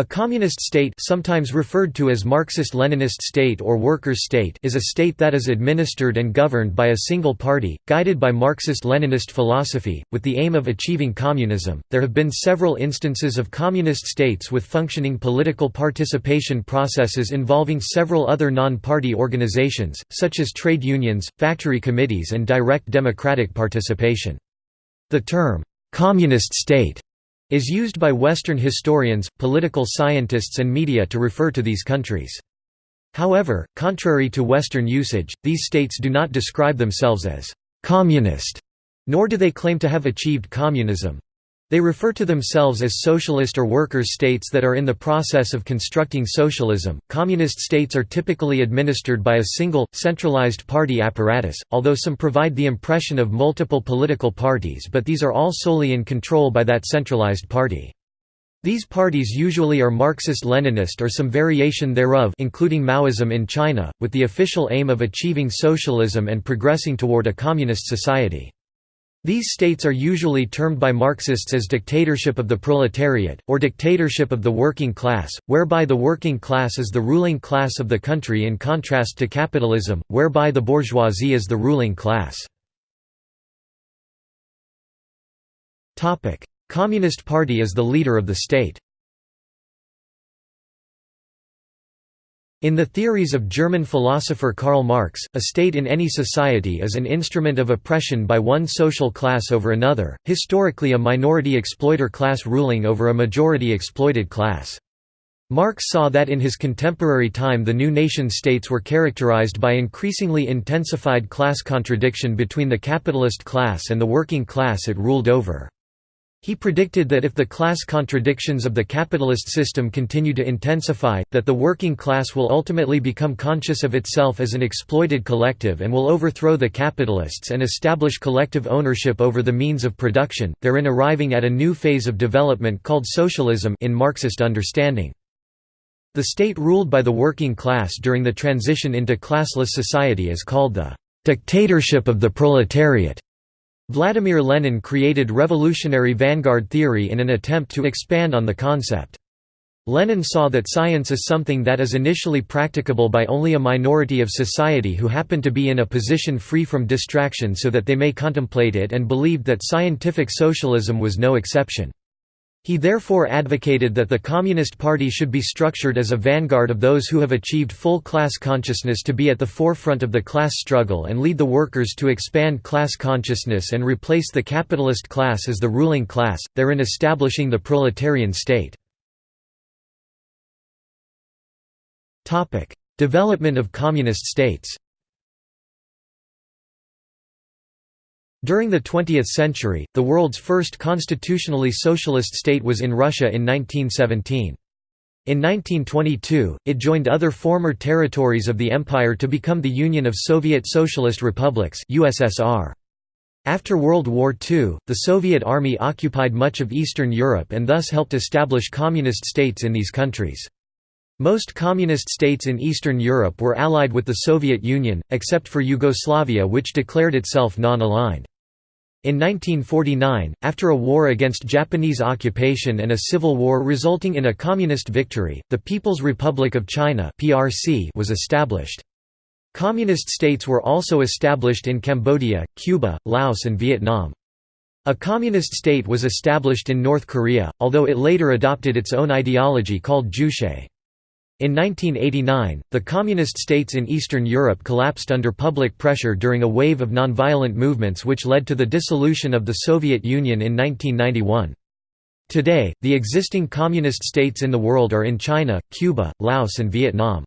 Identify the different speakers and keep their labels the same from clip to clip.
Speaker 1: A communist state sometimes referred to as Marxist-Leninist state or workers' state is a state that is administered and governed by a single party, guided by Marxist-Leninist philosophy, with the aim of achieving communism. There have been several instances of communist states with functioning political participation processes involving several other non-party organizations, such as trade unions, factory committees and direct democratic participation. The term, "'communist state' is used by Western historians, political scientists and media to refer to these countries. However, contrary to Western usage, these states do not describe themselves as «communist», nor do they claim to have achieved communism. They refer to themselves as socialist or workers' states that are in the process of constructing socialism. Communist states are typically administered by a single, centralized party apparatus, although some provide the impression of multiple political parties, but these are all solely in control by that centralized party. These parties usually are Marxist-Leninist or some variation thereof including Maoism in China, with the official aim of achieving socialism and progressing toward a communist society. These states are usually termed by Marxists as dictatorship of the proletariat, or dictatorship of the working class, whereby the working class is the ruling class of the country in contrast to capitalism, whereby the bourgeoisie is the ruling class. Communist Party is the leader of the state. In the theories of German philosopher Karl Marx, a state in any society is an instrument of oppression by one social class over another, historically a minority exploiter class ruling over a majority exploited class. Marx saw that in his contemporary time the new nation-states were characterized by increasingly intensified class contradiction between the capitalist class and the working class it ruled over. He predicted that if the class contradictions of the capitalist system continue to intensify, that the working class will ultimately become conscious of itself as an exploited collective and will overthrow the capitalists and establish collective ownership over the means of production, therein arriving at a new phase of development called socialism in Marxist understanding. The state ruled by the working class during the transition into classless society is called the dictatorship of the proletariat. Vladimir Lenin created revolutionary vanguard theory in an attempt to expand on the concept. Lenin saw that science is something that is initially practicable by only a minority of society who happen to be in a position free from distraction so that they may contemplate it and believed that scientific socialism was no exception. He therefore advocated that the Communist Party should be structured as a vanguard of those who have achieved full class consciousness to be at the forefront of the class struggle and lead the workers to expand class consciousness and replace the capitalist class as the ruling class, therein establishing the proletarian state. Development of communist states During the 20th century, the world's first constitutionally socialist state was in Russia in 1917. In 1922, it joined other former territories of the empire to become the Union of Soviet Socialist Republics USSR. After World War II, the Soviet Army occupied much of Eastern Europe and thus helped establish communist states in these countries. Most communist states in Eastern Europe were allied with the Soviet Union, except for Yugoslavia which declared itself non-aligned. In 1949, after a war against Japanese occupation and a civil war resulting in a communist victory, the People's Republic of China was established. Communist states were also established in Cambodia, Cuba, Laos and Vietnam. A communist state was established in North Korea, although it later adopted its own ideology called Juche. In 1989, the communist states in Eastern Europe collapsed under public pressure during a wave of nonviolent movements which led to the dissolution of the Soviet Union in 1991. Today, the existing communist states in the world are in China, Cuba, Laos and Vietnam.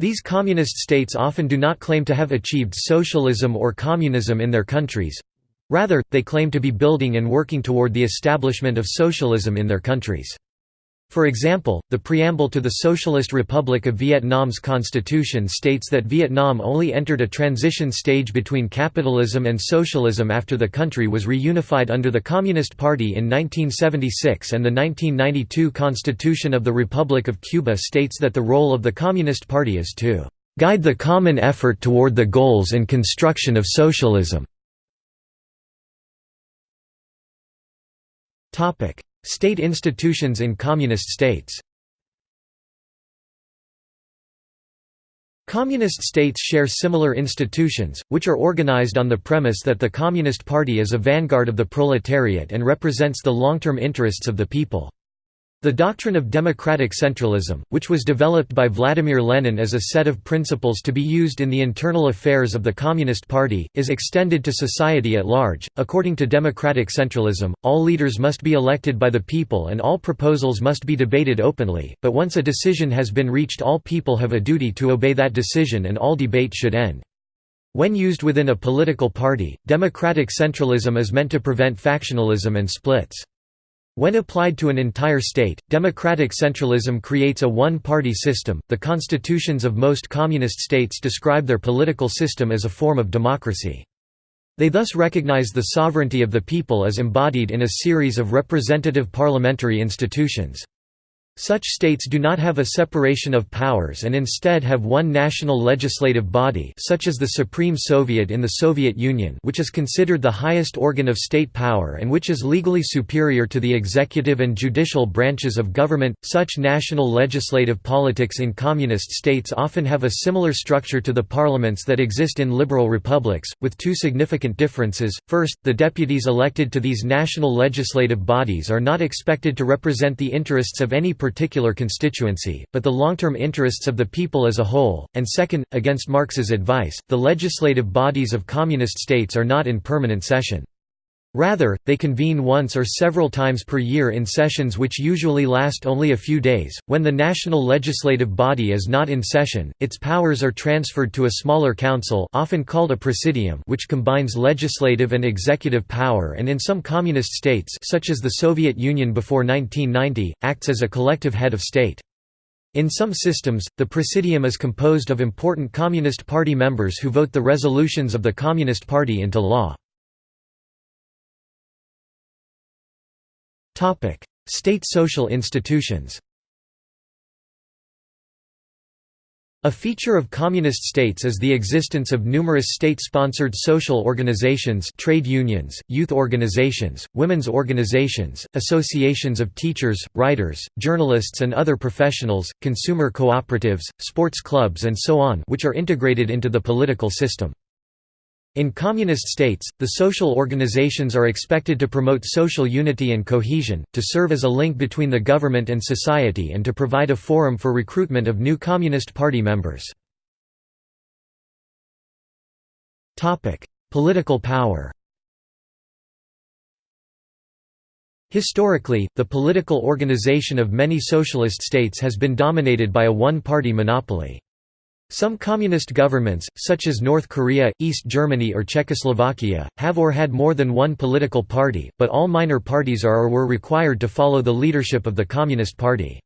Speaker 1: These communist states often do not claim to have achieved socialism or communism in their countries. Rather, they claim to be building and working toward the establishment of socialism in their countries. For example, the preamble to the Socialist Republic of Vietnam's constitution states that Vietnam only entered a transition stage between capitalism and socialism after the country was reunified under the Communist Party in 1976 and the 1992 Constitution of the Republic of Cuba states that the role of the Communist Party is to "...guide the common effort toward the goals and construction of socialism." State institutions in communist states Communist states share similar institutions, which are organized on the premise that the Communist Party is a vanguard of the proletariat and represents the long-term interests of the people. The doctrine of democratic centralism, which was developed by Vladimir Lenin as a set of principles to be used in the internal affairs of the Communist Party, is extended to society at large. According to democratic centralism, all leaders must be elected by the people and all proposals must be debated openly, but once a decision has been reached, all people have a duty to obey that decision and all debate should end. When used within a political party, democratic centralism is meant to prevent factionalism and splits. When applied to an entire state, democratic centralism creates a one-party system. The constitutions of most communist states describe their political system as a form of democracy. They thus recognize the sovereignty of the people as embodied in a series of representative parliamentary institutions. Such states do not have a separation of powers and instead have one national legislative body such as the Supreme Soviet in the Soviet Union which is considered the highest organ of state power and which is legally superior to the executive and judicial branches of government. Such national legislative politics in communist states often have a similar structure to the parliaments that exist in liberal republics, with two significant differences. First, the deputies elected to these national legislative bodies are not expected to represent the interests of any particular constituency, but the long-term interests of the people as a whole, and second, against Marx's advice, the legislative bodies of communist states are not in permanent session. Rather, they convene once or several times per year in sessions which usually last only a few days. When the national legislative body is not in session, its powers are transferred to a smaller council, often called a presidium, which combines legislative and executive power and in some communist states, such as the Soviet Union before 1990, acts as a collective head of state. In some systems, the presidium is composed of important Communist Party members who vote the resolutions of the Communist Party into law. State social institutions A feature of communist states is the existence of numerous state-sponsored social organizations trade unions, youth organizations, women's organizations, associations of teachers, writers, journalists and other professionals, consumer cooperatives, sports clubs and so on which are integrated into the political system. In communist states, the social organizations are expected to promote social unity and cohesion, to serve as a link between the government and society and to provide a forum for recruitment of new Communist Party members. Political power Historically, the political organization of many socialist states has been dominated by a one-party monopoly. Some communist governments, such as North Korea, East Germany or Czechoslovakia, have or had more than one political party, but all minor parties are or were required to follow the leadership of the Communist Party.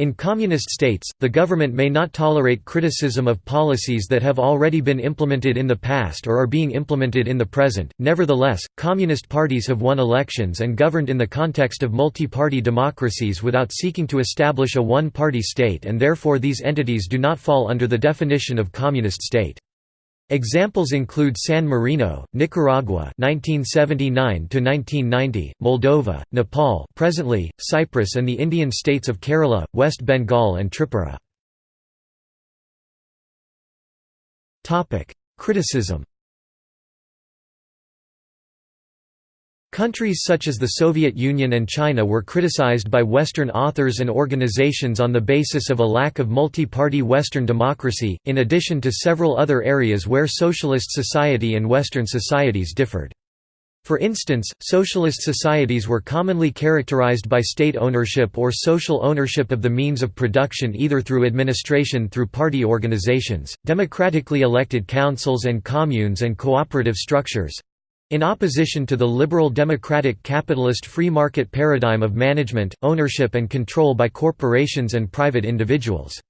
Speaker 1: In communist states, the government may not tolerate criticism of policies that have already been implemented in the past or are being implemented in the present. Nevertheless, communist parties have won elections and governed in the context of multi-party democracies without seeking to establish a one-party state and therefore these entities do not fall under the definition of communist state. Examples include San Marino, Nicaragua (1979–1990), Moldova, Nepal, presently Cyprus, and the Indian states of Kerala, West Bengal, and Tripura. Topic: Criticism. Countries such as the Soviet Union and China were criticized by Western authors and organizations on the basis of a lack of multi-party Western democracy, in addition to several other areas where socialist society and Western societies differed. For instance, socialist societies were commonly characterized by state ownership or social ownership of the means of production either through administration through party organizations, democratically elected councils and communes and cooperative structures, in opposition to the liberal democratic capitalist free market paradigm of management, ownership and control by corporations and private individuals.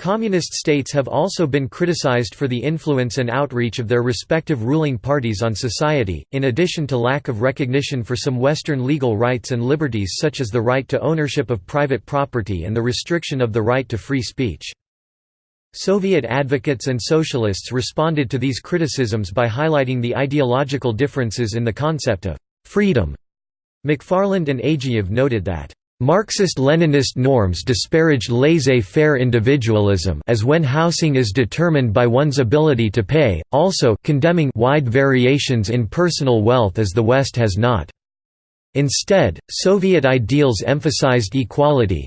Speaker 1: Communist states have also been criticized for the influence and outreach of their respective ruling parties on society, in addition to lack of recognition for some Western legal rights and liberties such as the right to ownership of private property and the restriction of the right to free speech. Soviet advocates and socialists responded to these criticisms by highlighting the ideological differences in the concept of «freedom» McFarland and Ageev noted that Marxist-Leninist norms disparaged laissez-faire individualism as when housing is determined by one's ability to pay, also condemning wide variations in personal wealth as the West has not. Instead, Soviet ideals emphasized equality,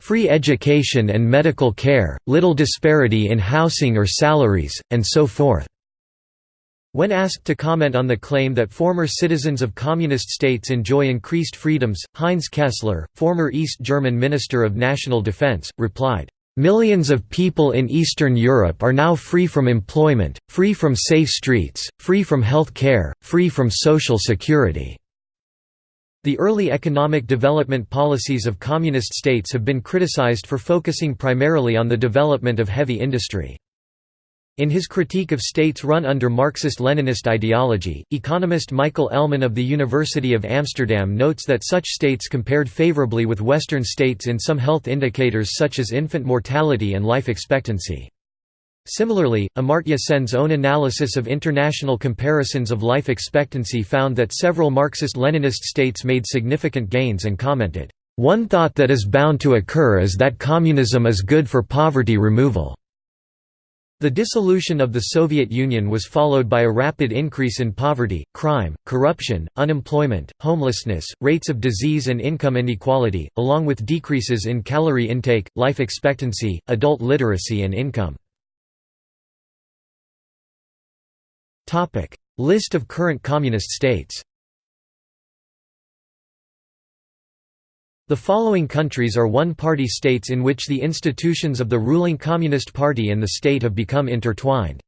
Speaker 1: free education and medical care, little disparity in housing or salaries, and so forth. When asked to comment on the claim that former citizens of communist states enjoy increased freedoms, Heinz Kessler, former East German Minister of National Defense, replied, Millions of people in Eastern Europe are now free from employment, free from safe streets, free from health care, free from social security. The early economic development policies of communist states have been criticized for focusing primarily on the development of heavy industry. In his critique of states run under Marxist-Leninist ideology, economist Michael Ellman of the University of Amsterdam notes that such states compared favorably with Western states in some health indicators such as infant mortality and life expectancy. Similarly, Amartya Sen's own analysis of international comparisons of life expectancy found that several Marxist-Leninist states made significant gains and commented, "...one thought that is bound to occur is that communism is good for poverty removal." The dissolution of the Soviet Union was followed by a rapid increase in poverty, crime, corruption, unemployment, homelessness, rates of disease and income inequality, along with decreases in calorie intake, life expectancy, adult literacy and income. List of current communist states The following countries are one-party states in which the institutions of the ruling Communist Party and the state have become intertwined.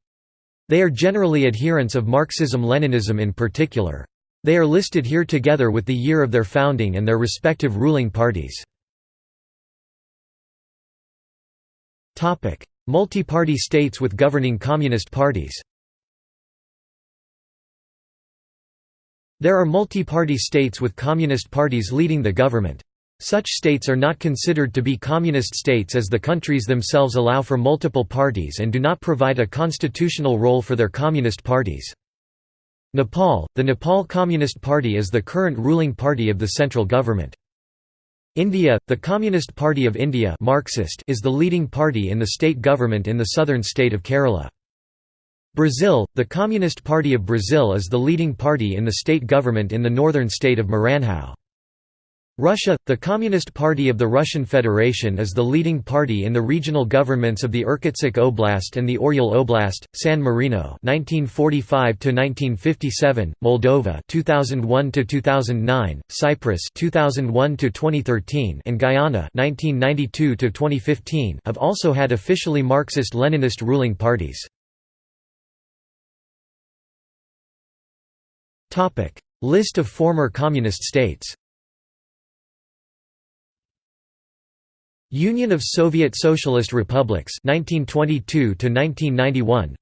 Speaker 1: They are generally adherents of Marxism-Leninism in particular. They are listed here together with the year of their founding and their respective ruling parties. Multi-party states with governing communist parties There are multi-party states with communist parties leading the government. Such states are not considered to be communist states as the countries themselves allow for multiple parties and do not provide a constitutional role for their communist parties. Nepal – The Nepal Communist Party is the current ruling party of the central government. India – The Communist Party of India Marxist is the leading party in the state government in the southern state of Kerala. Brazil – The Communist Party of Brazil is the leading party in the state government in the northern state of Maranhão. Russia – The Communist Party of the Russian Federation is the leading party in the regional governments of the Irkutsk Oblast and the Oryol Oblast, San Marino 1945–1957, Moldova 2001–2009, Cyprus 2001–2013 and Guyana 1992–2015 have also had officially Marxist-Leninist ruling parties. List of former communist states. Union of Soviet Socialist Republics 1922 to 1991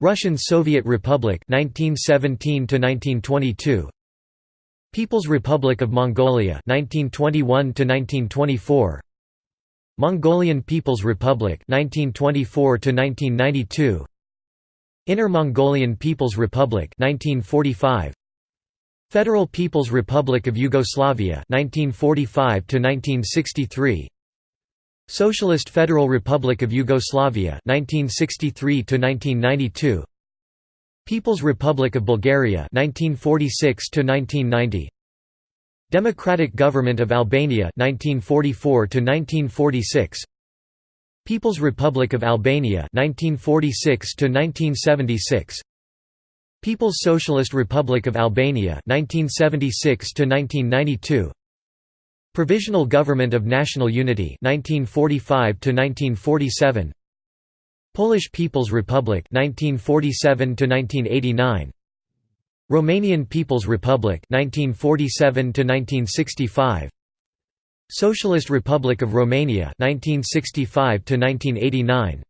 Speaker 1: Russian Soviet Republic 1917 to 1922 People's Republic of Mongolia 1921 to 1924 Mongolian People's Republic 1924 to 1992 Inner Mongolian People's Republic 1945 Federal People's Republic of Yugoslavia 1945 to 1963 Socialist Federal Republic of Yugoslavia 1963 to 1992 People's Republic of Bulgaria 1946 to 1990 Democratic Government of Albania 1944 to 1946 People's Republic of Albania 1946 to 1976 People's Socialist Republic of Albania 1976 to 1992 Provisional Government of National Unity 1945 to 1947 Polish People's Republic 1947 to 1989 Romanian People's Republic 1947 to 1965 Socialist Republic of Romania 1965 to 1989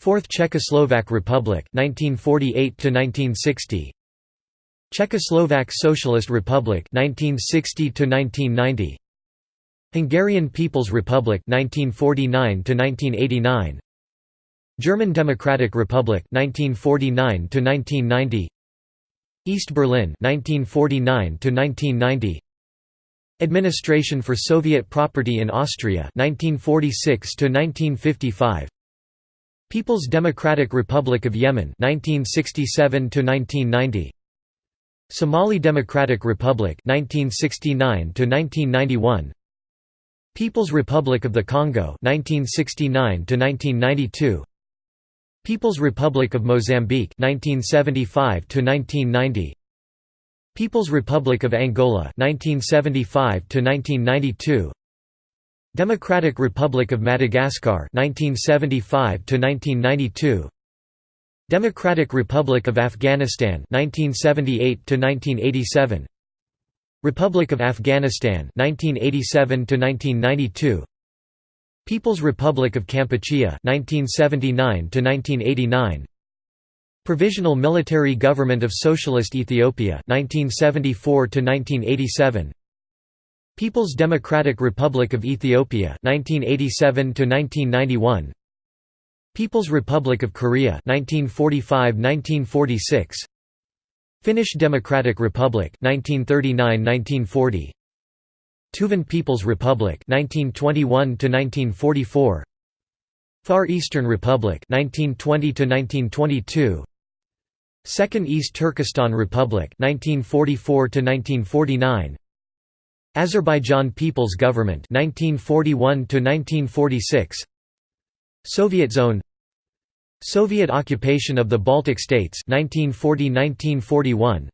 Speaker 1: Fourth Czechoslovak Republic 1948 to 1960 Czechoslovak Socialist Republic 1960 to 1990 Hungarian People's Republic 1949 to 1989 German Democratic Republic 1949 to 1990 East Berlin 1949 to 1990 Administration for Soviet property in Austria 1946 to 1955 People's Democratic Republic of Yemen 1967 to 1990 Somali Democratic Republic 1969 to 1991 People's Republic of the Congo 1969 to 1992 People's Republic of Mozambique 1975 to 1990 People's Republic of Angola 1975 to 1992 Democratic Republic of Madagascar 1975 to 1992 Democratic Republic of Afghanistan 1978 to 1987 Republic of Afghanistan 1987 to 1992 People's Republic of Kampuchea 1979 to 1989 Provisional Military Government of Socialist Ethiopia 1974 to 1987 People's Democratic Republic of Ethiopia 1987 to 1991 People's Republic of Korea 1945–1946 Finnish Democratic Republic 1939–1940 Tuvan People's Republic 1921 to 1944 Far Eastern Republic 1920 to 1922 Second East Turkestan Republic 1944 to 1949 Azerbaijan People's Government 1941 to 1946 Soviet Zone. Soviet occupation of the Baltic States 1940–1941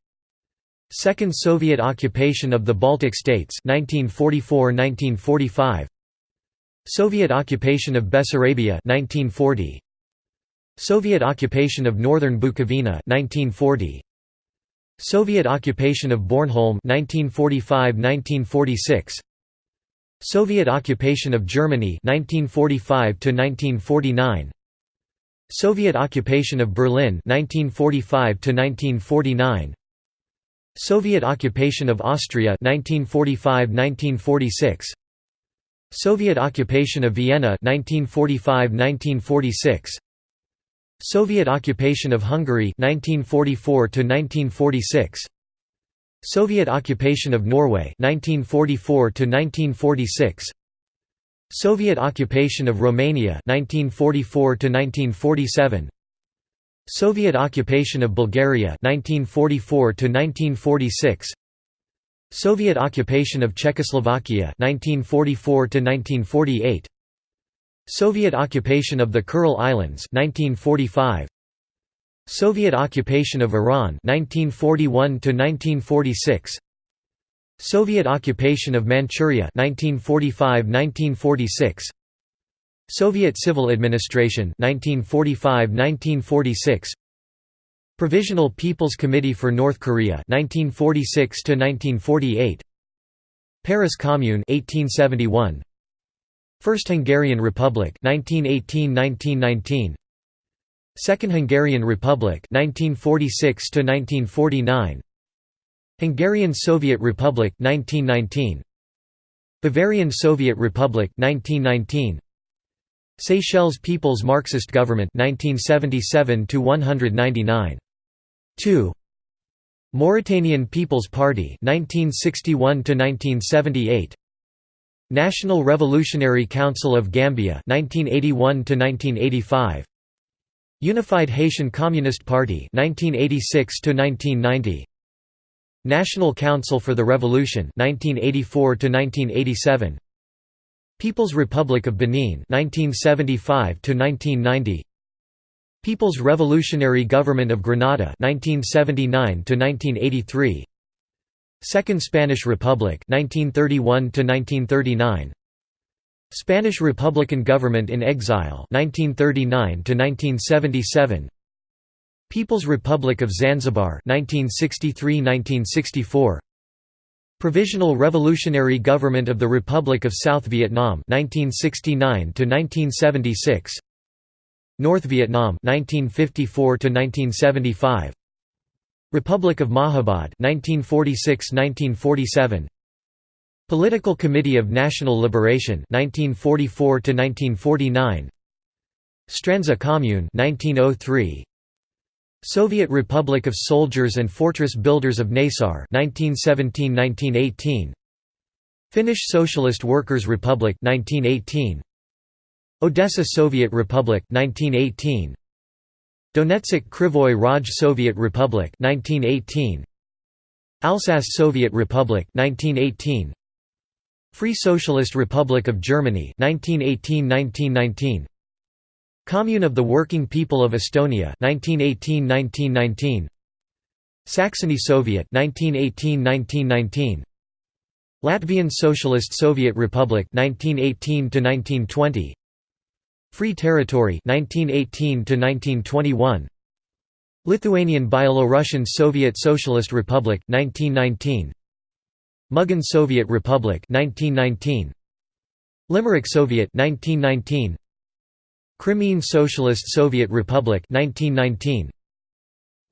Speaker 1: Second Soviet occupation of the Baltic States 1944–1945 Soviet occupation of Bessarabia 1940 Soviet occupation of northern Bukovina 1940 Soviet occupation of Bornholm 1945–1946 Soviet occupation of Germany 1945 to 1949 Soviet occupation of Berlin 1945 to 1949 Soviet occupation of Austria 1945–1946 Soviet occupation of Vienna 1945–1946 Soviet occupation of Hungary 1944 to 1946 Soviet occupation of Norway 1944 to 1946 Soviet occupation of Romania 1944 to 1947 Soviet occupation of Bulgaria 1944 to 1946 Soviet occupation of Czechoslovakia 1944 to 1948 Soviet occupation of the Kuril Islands 1945 Soviet occupation of Iran 1941 to 1946 Soviet occupation of Manchuria 1945–1946 Soviet civil administration 1945–1946 Provisional People's Committee for North Korea 1946 to 1948 Paris Commune 1871 First Hungarian Republic 1918–1919 Second Hungarian Republic 1946 to 1949 Hungarian Soviet Republic 1919 Bavarian Soviet Republic 1919 Seychelles People's Marxist Government 1977 to 199 2 Mauritanian People's Party 1961 to 1978 National Revolutionary Council of Gambia 1981 to 1985 Unified Haitian Communist Party 1986 to 1990 National Council for the Revolution 1984 1987 People's Republic of Benin 1975 1990 People's Revolutionary Government of Grenada 1979 1983 Second Spanish Republic 1931 1939 Spanish Republican Government in Exile 1939 1977 People's Republic of Zanzibar 1963–1964 Provisional Revolutionary Government of the Republic of South Vietnam 1969 1976 North Vietnam 1954 1975 Republic of Mahabad 1946–1947 Political Committee of National Liberation 1944 1949 Strandzha Commune 1903 Soviet Republic of Soldiers and Fortress Builders of Naissaar 1917–1918 Finnish Socialist Workers' Republic 1918 Odessa Soviet Republic 1918 Donetsk Krivoy Rog Soviet Republic 1918 Alsace Soviet Republic 1918 Free Socialist Republic of Germany 1918–1919 Commune of the Working People of Estonia 1918–1919 Saxony Soviet 1918–1919 Latvian Socialist Soviet Republic 1918 to 1920 Free Territory 1918 to 1921 Lithuanian Byelorussian Soviet Socialist Republic 1919 Mugan Soviet Republic 1919 Limerick Soviet 1919 Crimean Socialist Soviet Republic 1919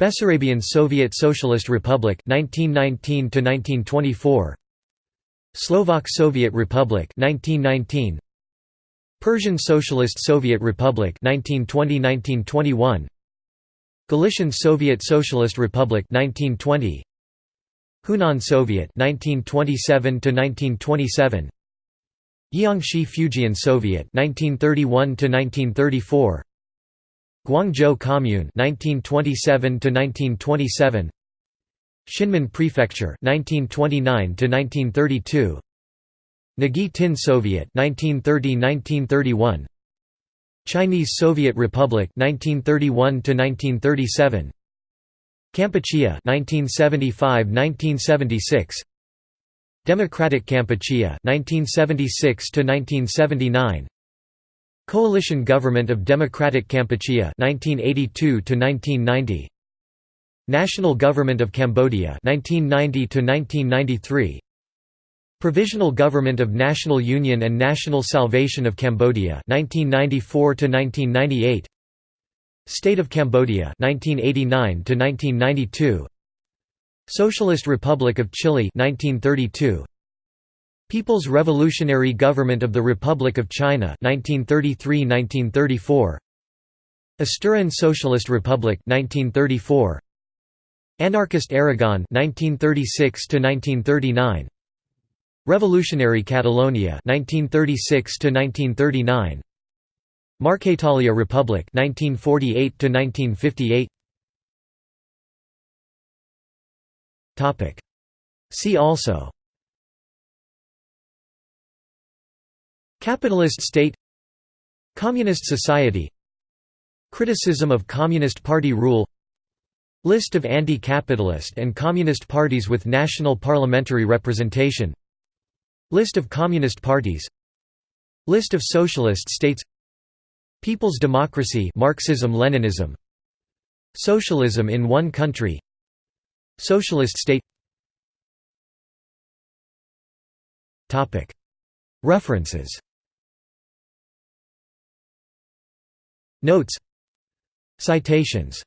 Speaker 1: Bessarabian Soviet Socialist Republic 1919 to 1924 Slovak Soviet Republic 1919 Persian Socialist Soviet Republic 1920–1921 Galician Soviet Socialist Republic 1920 Hunan Soviet 1927 1927 Jiangxi Fujian Soviet 1931 1934 Guangzhou Commune 1927 1927 Xianmen Prefecture 1929 1932 Nghe Tinh Soviet 1930-1931 Chinese Soviet Republic 1931 1937 Kampuchea 1975-1976 Democratic Kampuchea 1976 1979 Coalition Government of Democratic Kampuchea 1982 1990 National Government of Cambodia 1990 1993 Provisional Government of National Union and National Salvation of Cambodia 1994 to 1998 State of Cambodia 1989 to 1992 Socialist Republic of Chile 1932 People's Revolutionary Government of the Republic of China 1933-1934 Asturian Socialist Republic 1934 Anarchist Aragon 1936 to 1939 Revolutionary Catalonia 1936 to 1939 Marquetalia Republic 1948 to 1958 Topic. See also. Capitalist state. Communist society. Criticism of Communist Party rule. List of anti-capitalist and communist parties with national parliamentary representation List of communist parties. List of socialist states. People's democracy Marxism-Leninism Socialism in one country. Socialist state. References. Notes. Citations